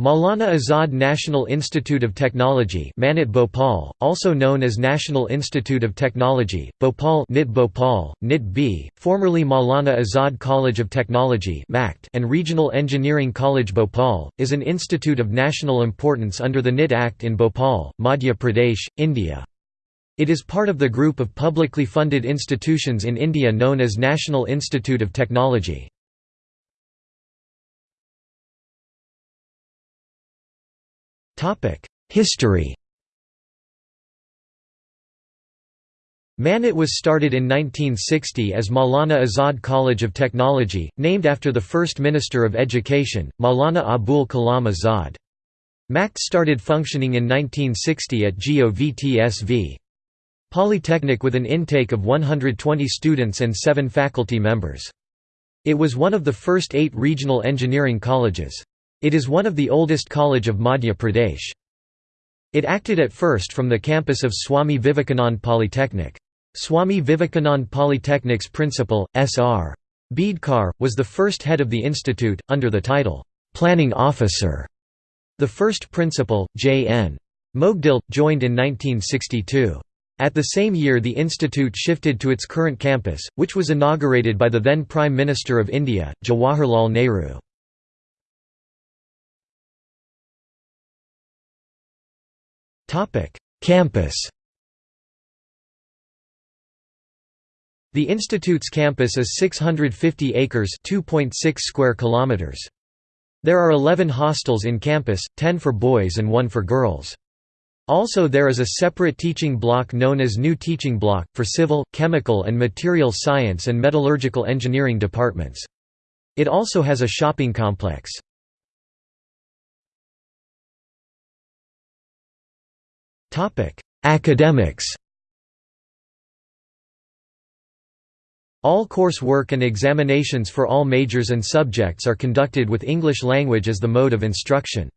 Maulana Azad National Institute of Technology Manit Bhopal, also known as National Institute of Technology, Bhopal NIT Bhopal, NIT B, formerly Maulana Azad College of Technology and Regional Engineering College Bhopal, is an institute of national importance under the NIT Act in Bhopal, Madhya Pradesh, India. It is part of the group of publicly funded institutions in India known as National Institute of Technology. History Manit was started in 1960 as Maulana Azad College of Technology, named after the first Minister of Education, Maulana Abul Kalam Azad. MACT started functioning in 1960 at GOVTSV. Polytechnic with an intake of 120 students and seven faculty members. It was one of the first eight regional engineering colleges. It is one of the oldest college of Madhya Pradesh. It acted at first from the campus of Swami Vivekanand Polytechnic. Swami Vivekanand Polytechnic's principal, S.R. Bidkar, was the first head of the institute, under the title, "'Planning Officer'". The first principal, J.N. Mogdil, joined in 1962. At the same year the institute shifted to its current campus, which was inaugurated by the then Prime Minister of India, Jawaharlal Nehru. Campus The institute's campus is 650 acres (2.6 square kilometers). There are 11 hostels in campus, 10 for boys and 1 for girls. Also there is a separate teaching block known as New Teaching Block, for civil, chemical and material science and metallurgical engineering departments. It also has a shopping complex. Academics All coursework and examinations for all majors and subjects are conducted with English language as the mode of instruction.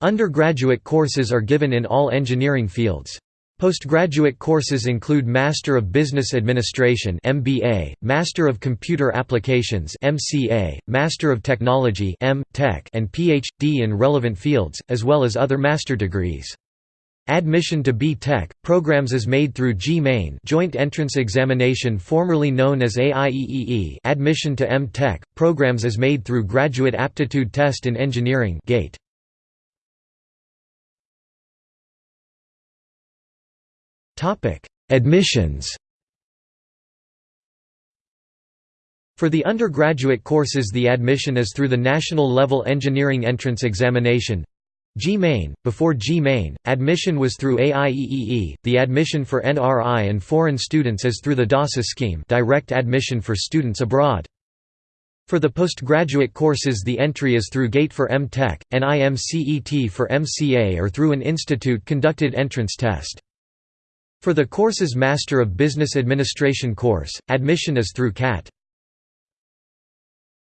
Undergraduate courses are given in all engineering fields. Postgraduate courses include Master of Business Administration (MBA), Master of Computer Applications (MCA), Master of Technology (M. Tech), and PhD in relevant fields, as well as other master degrees. Admission to B.Tech programs is made through JEE Main Joint Entrance Examination formerly known as AIEEE. Admission to M.Tech programs is made through Graduate Aptitude Test in Engineering (GATE). Topic: Admissions. For the undergraduate courses the admission is through the National Level Engineering Entrance Examination JEE Main. Before JEE Main, admission was through AIEEE. The admission for NRI and foreign students is through the DASA scheme, direct admission for students abroad. For the postgraduate courses the entry is through GATE for M.Tech, NIMCET for MCA or through an institute-conducted entrance test. For the course's Master of Business Administration course, admission is through CAT.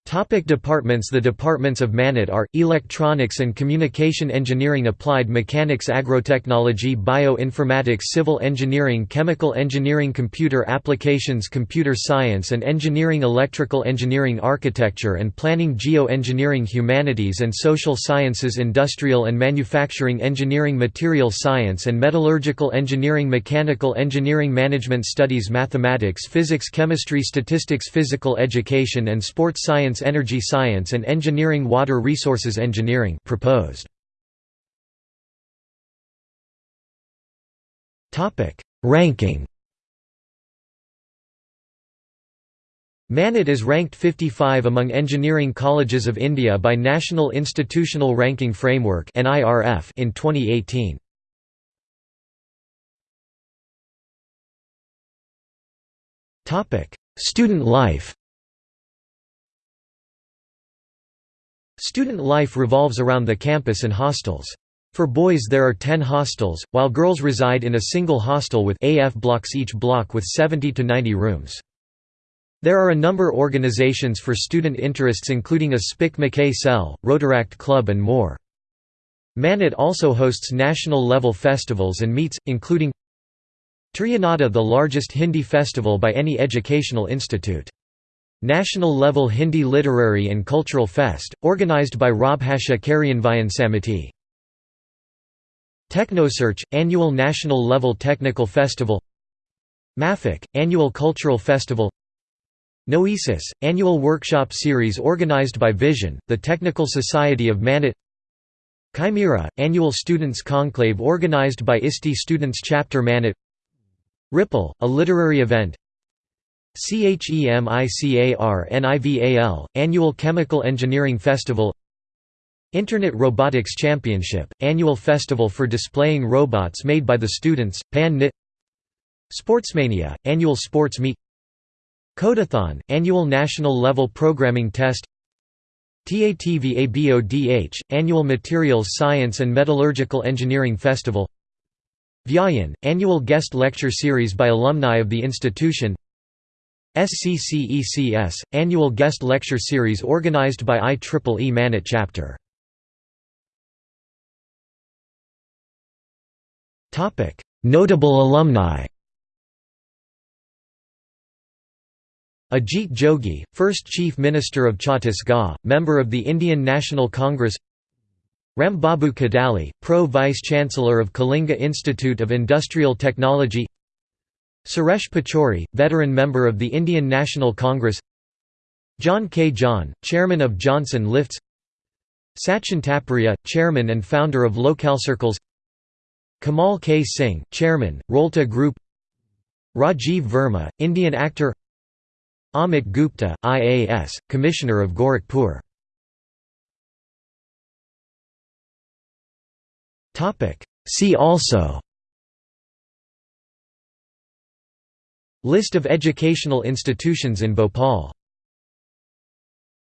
Topic departments. The departments of MANIT are, Electronics and Communication Engineering Applied Mechanics Agrotechnology Bioinformatics Civil Engineering Chemical Engineering Computer Applications Computer Science and Engineering Electrical Engineering Architecture and Planning Geoengineering Humanities and Social Sciences Industrial and Manufacturing Engineering Material Science and Metallurgical Engineering Mechanical Engineering Management Studies Mathematics Physics Chemistry Statistics Physical Education and Sports Science Science Energy Science and Engineering Water Resources Engineering proposed. Ranking Manit is ranked 55 among engineering colleges of India by National Institutional Ranking Framework in 2018. Student life Student life revolves around the campus and hostels. For boys there are 10 hostels, while girls reside in a single hostel with AF blocks each block with 70 to 90 rooms. There are a number of organizations for student interests including a SPIC MACAY cell, Rotaract Club and more. Manit also hosts national-level festivals and meets, including Triyanada the largest Hindi festival by any educational institute. National Level Hindi Literary and Cultural Fest, organized by Rajbhasha Karyanvayan Samiti. TechnoSearch – Annual National Level Technical Festival. Maffick – Annual Cultural Festival. Noesis – Annual Workshop Series organized by Vision, the Technical Society of Manit. Chimera – Annual Students' Conclave organized by ISTE Students Chapter Manit. Ripple – A literary event CHEMICAR Annual Chemical Engineering Festival Internet Robotics Championship, annual festival for displaying robots made by the students, Pan Nit Sportsmania, annual sports meet Codathon, annual national level programming test TATVABODH, Annual Materials Science and Metallurgical Engineering Festival Vyayan, Annual Guest Lecture Series by alumni of the institution SCCECS, Annual Guest Lecture Series organized by IEEE Manit Chapter. Notable alumni. Ajit Jogi, first Chief Minister of Chhattisgarh, member of the Indian National Congress. Rambabu Kadali, Pro-Vice-Chancellor of Kalinga Institute of Industrial Technology Suresh Pachori, veteran member of the Indian National Congress. John K. John, Chairman of Johnson Lifts. Sachin Taparia, Chairman and founder of LocalCircles Kamal K. Singh, Chairman, Rolta Group. Rajiv Verma, Indian actor. Amit Gupta, IAS, Commissioner of Gorakhpur. See also List of educational institutions in Bhopal